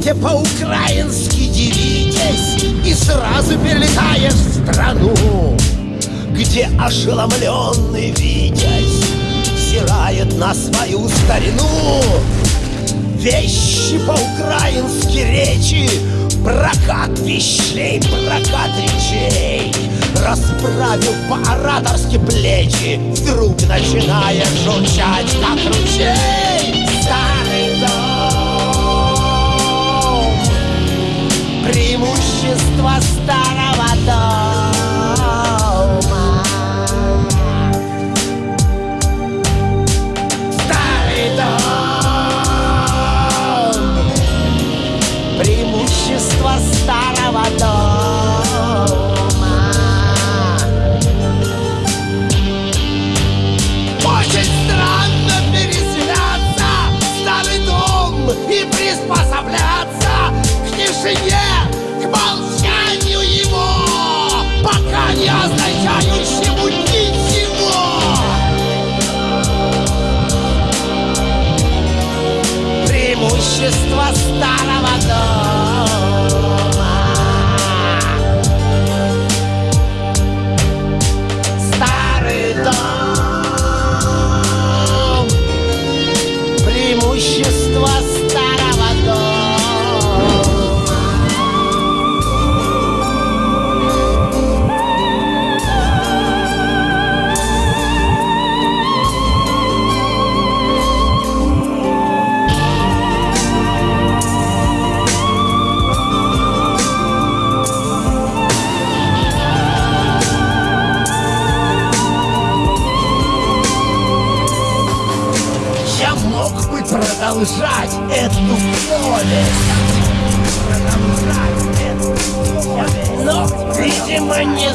все по-украински дивитесь И сразу перелетаешь в страну Где ошеломленный Витязь Взирает на свою старину. Вещи по-украински речи Прокат вещей, прокат речей. Расправил по-ораторски плечи Вдруг начинаешь журчать, как ручей Преимущество старого дома. Старый дом. Преимущество старого дома. Очень странно переселяться старый дом и приспосабляться к тишине, означающему ничего. Преимущество старого дома продолжать эту повесть. Но, видимо, не